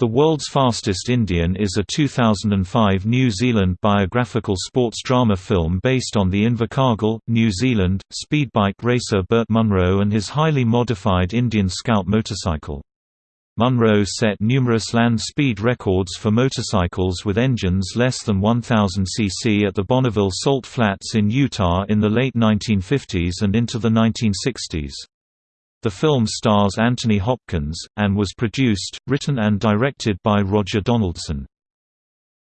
The World's Fastest Indian is a 2005 New Zealand biographical sports drama film based on the Invercargill, New Zealand, speedbike racer Burt Munro and his highly modified Indian Scout motorcycle. Munro set numerous land speed records for motorcycles with engines less than 1000 cc at the Bonneville Salt Flats in Utah in the late 1950s and into the 1960s. The film stars Anthony Hopkins, and was produced, written and directed by Roger Donaldson.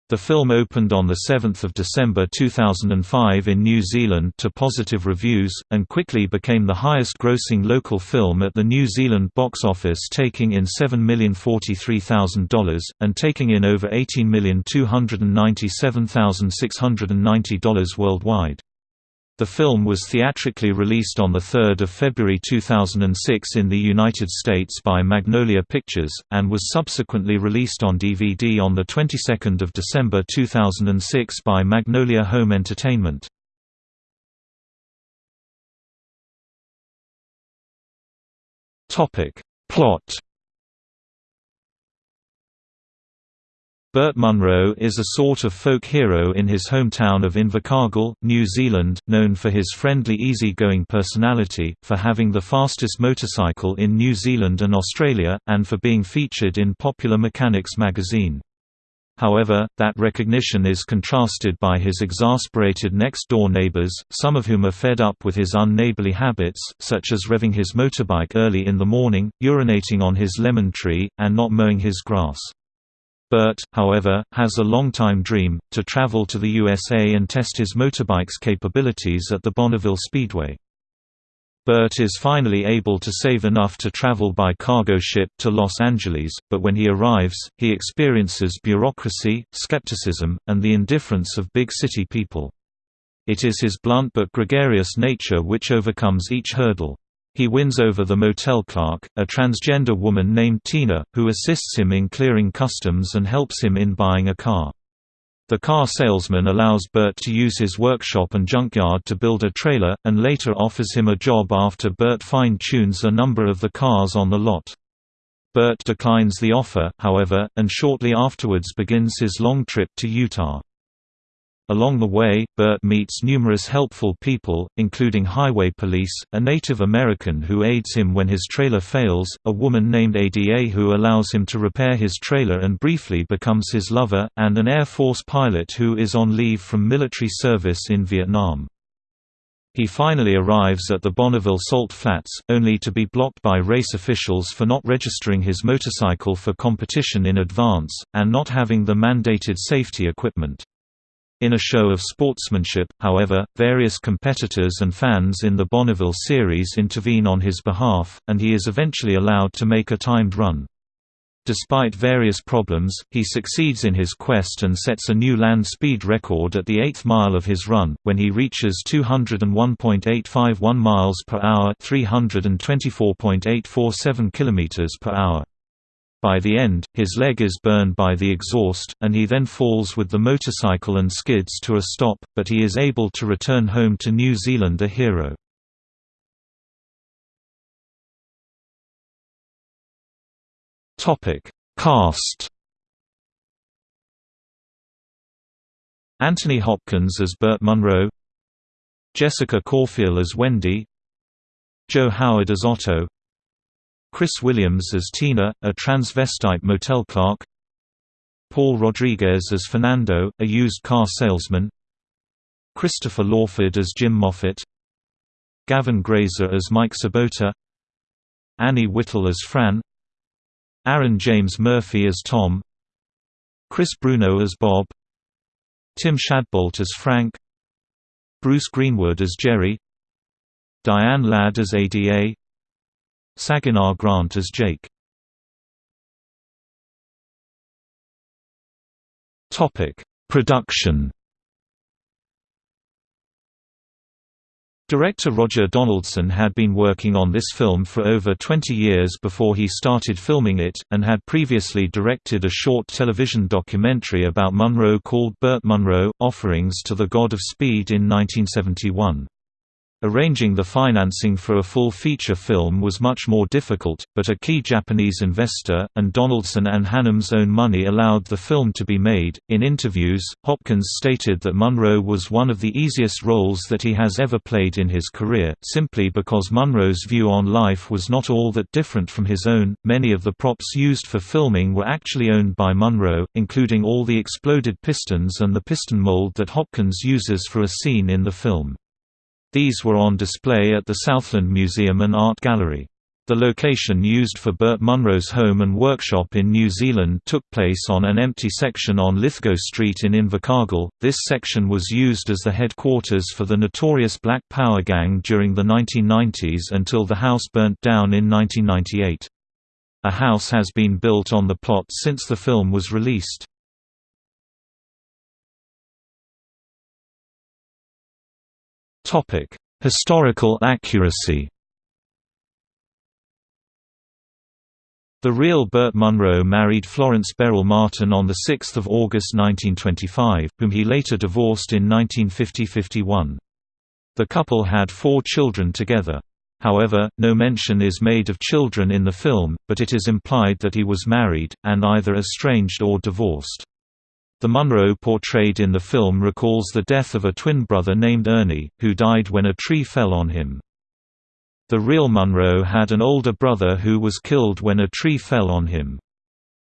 The film opened on 7 December 2005 in New Zealand to positive reviews, and quickly became the highest-grossing local film at the New Zealand box office taking in $7,043,000, and taking in over $18,297,690 worldwide. The film was theatrically released on 3 February 2006 in the United States by Magnolia Pictures, and was subsequently released on DVD on the 22nd of December 2006 by Magnolia Home Entertainment. Plot Burt Munro is a sort of folk hero in his hometown of Invercargill, New Zealand, known for his friendly easy-going personality, for having the fastest motorcycle in New Zealand and Australia, and for being featured in Popular Mechanics magazine. However, that recognition is contrasted by his exasperated next-door neighbors, some of whom are fed up with his unneighborly habits, such as revving his motorbike early in the morning, urinating on his lemon tree, and not mowing his grass. Burt, however, has a long-time dream, to travel to the USA and test his motorbike's capabilities at the Bonneville Speedway. Burt is finally able to save enough to travel by cargo ship to Los Angeles, but when he arrives, he experiences bureaucracy, skepticism, and the indifference of big city people. It is his blunt but gregarious nature which overcomes each hurdle. He wins over the motel clerk, a transgender woman named Tina, who assists him in clearing customs and helps him in buying a car. The car salesman allows Burt to use his workshop and junkyard to build a trailer, and later offers him a job after Burt fine-tunes a number of the cars on the lot. Burt declines the offer, however, and shortly afterwards begins his long trip to Utah. Along the way, Burt meets numerous helpful people, including highway police, a Native American who aids him when his trailer fails, a woman named Ada who allows him to repair his trailer and briefly becomes his lover, and an Air Force pilot who is on leave from military service in Vietnam. He finally arrives at the Bonneville Salt Flats, only to be blocked by race officials for not registering his motorcycle for competition in advance, and not having the mandated safety equipment. In a show of sportsmanship, however, various competitors and fans in the Bonneville series intervene on his behalf, and he is eventually allowed to make a timed run. Despite various problems, he succeeds in his quest and sets a new land speed record at the eighth mile of his run, when he reaches 201.851 miles per hour 324.847 km per hour. By the end, his leg is burned by the exhaust, and he then falls with the motorcycle and skids to a stop, but he is able to return home to New Zealand a hero. Cast Anthony Hopkins as Burt Munro Jessica Cauffiel as Wendy Joe Howard as Otto Chris Williams as Tina, a transvestite motel clerk. Paul Rodriguez as Fernando, a used car salesman. Christopher Lawford as Jim Moffat. Gavin Grazer as Mike Sabota. Annie Whittle as Fran. Aaron James Murphy as Tom. Chris Bruno as Bob. Tim Shadbolt as Frank. Bruce Greenwood as Jerry. Diane Ladd as Ada Saginaw Grant as Jake. Topic: Production. Director Roger Donaldson had been working on this film for over 20 years before he started filming it, and had previously directed a short television documentary about Munro called Burt Munro, Offerings to the God of Speed in 1971. Arranging the financing for a full feature film was much more difficult, but a key Japanese investor, and Donaldson and Hannam's own money allowed the film to be made. In interviews, Hopkins stated that Munro was one of the easiest roles that he has ever played in his career, simply because Munro's view on life was not all that different from his own. Many of the props used for filming were actually owned by Munro, including all the exploded pistons and the piston mold that Hopkins uses for a scene in the film. These were on display at the Southland Museum and Art Gallery. The location used for Burt Munro's home and workshop in New Zealand took place on an empty section on Lithgow Street in Invercargill. This section was used as the headquarters for the notorious Black Power gang during the 1990s until the house burnt down in 1998. A house has been built on the plot since the film was released. Topic: Historical accuracy. The real Burt Munro married Florence Beryl Martin on 6 August 1925, whom he later divorced in 1950–51. The couple had four children together. However, no mention is made of children in the film, but it is implied that he was married, and either estranged or divorced. The Munro portrayed in the film recalls the death of a twin brother named Ernie, who died when a tree fell on him. The real Munro had an older brother who was killed when a tree fell on him.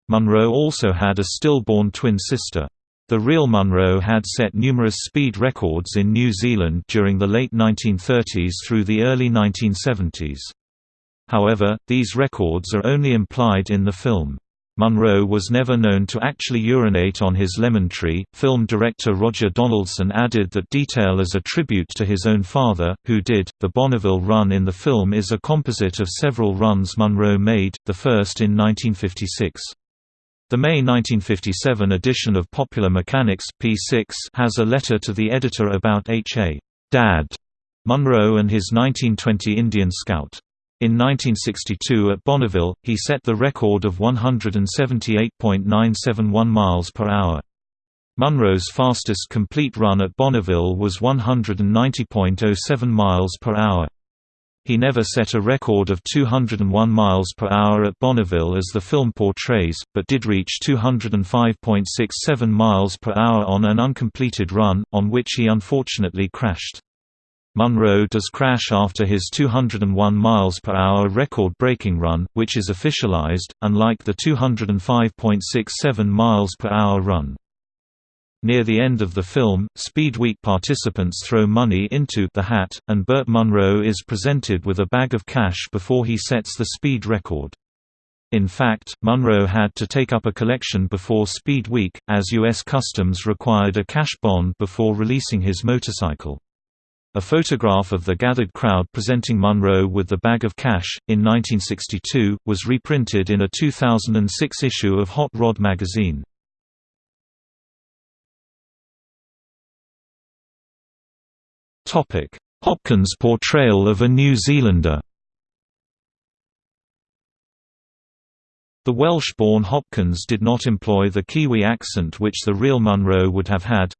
Munro also had a stillborn twin sister. The real Munro had set numerous speed records in New Zealand during the late 1930s through the early 1970s. However, these records are only implied in the film. Munro was never known to actually urinate on his lemon tree. Film director Roger Donaldson added that detail as a tribute to his own father, who did. The Bonneville run in the film is a composite of several runs Munro made, the first in 1956. The May 1957 edition of Popular Mechanics P6 has a letter to the editor about H.A. Dad Munro and his 1920 Indian Scout. In 1962 at Bonneville, he set the record of 178.971 miles per hour. Munro's fastest complete run at Bonneville was 190.07 miles per hour. He never set a record of 201 miles per hour at Bonneville as the film portrays, but did reach 205.67 miles per hour on an uncompleted run, on which he unfortunately crashed. Munro does crash after his 201 miles per hour record-breaking run, which is officialized, unlike the 205.67 miles per hour run. Near the end of the film, Speed Week participants throw money into the hat, and Burt Munro is presented with a bag of cash before he sets the speed record. In fact, Munro had to take up a collection before Speed Week, as U.S. Customs required a cash bond before releasing his motorcycle. A photograph of the gathered crowd presenting Munro with the bag of cash, in 1962, was reprinted in a 2006 issue of Hot Rod magazine. Hopkins' portrayal of a New Zealander The Welsh-born Hopkins did not employ the Kiwi accent which the real Munro would have had,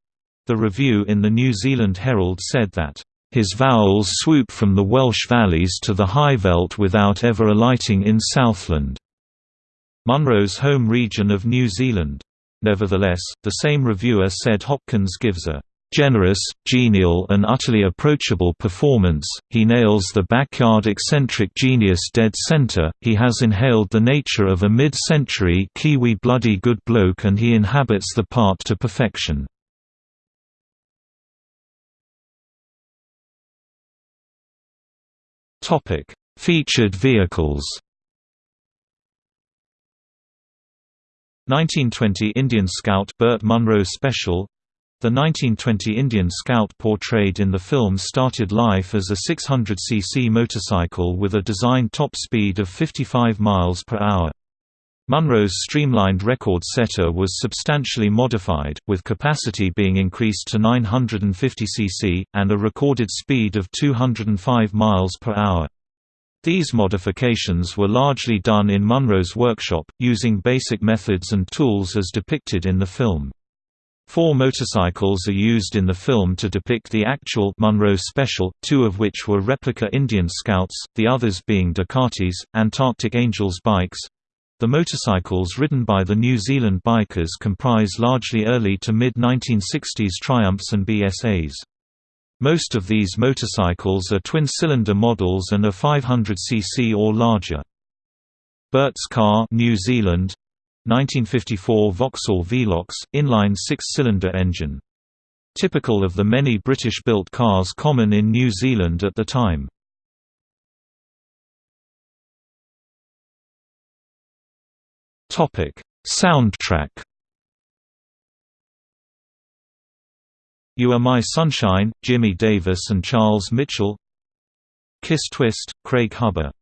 the review in the New Zealand Herald said that, "...his vowels swoop from the Welsh valleys to the high veld without ever alighting in Southland." Munro's home region of New Zealand. Nevertheless, the same reviewer said Hopkins gives a generous, genial and utterly approachable performance, he nails the backyard eccentric genius dead center, he has inhaled the nature of a mid-century Kiwi bloody good bloke and he inhabits the part to perfection. Topic: Featured vehicles. 1920 Indian Scout Burt Munro Special The 1920 Indian Scout portrayed in the film started life as a 600cc motorcycle with a design top speed of 55 miles per hour. Munro's streamlined record setter was substantially modified, with capacity being increased to 950 cc, and a recorded speed of 205 miles per hour. These modifications were largely done in Munro's workshop, using basic methods and tools as depicted in the film. Four motorcycles are used in the film to depict the actual Munro Special, two of which were replica Indian Scouts, the others being Ducatis, Antarctic Angels bikes. The motorcycles ridden by the New Zealand bikers comprise largely early to mid-1960s Triumphs and BSAs. Most of these motorcycles are twin-cylinder models and are 500cc or larger. Burt's car New Zealand 1954 Vauxhall Velox, inline six-cylinder engine. Typical of the many British-built cars common in New Zealand at the time. Soundtrack. You Are My Sunshine, Jimmy Davis and Charles Mitchell. Kiss Twist, Craig Hubbard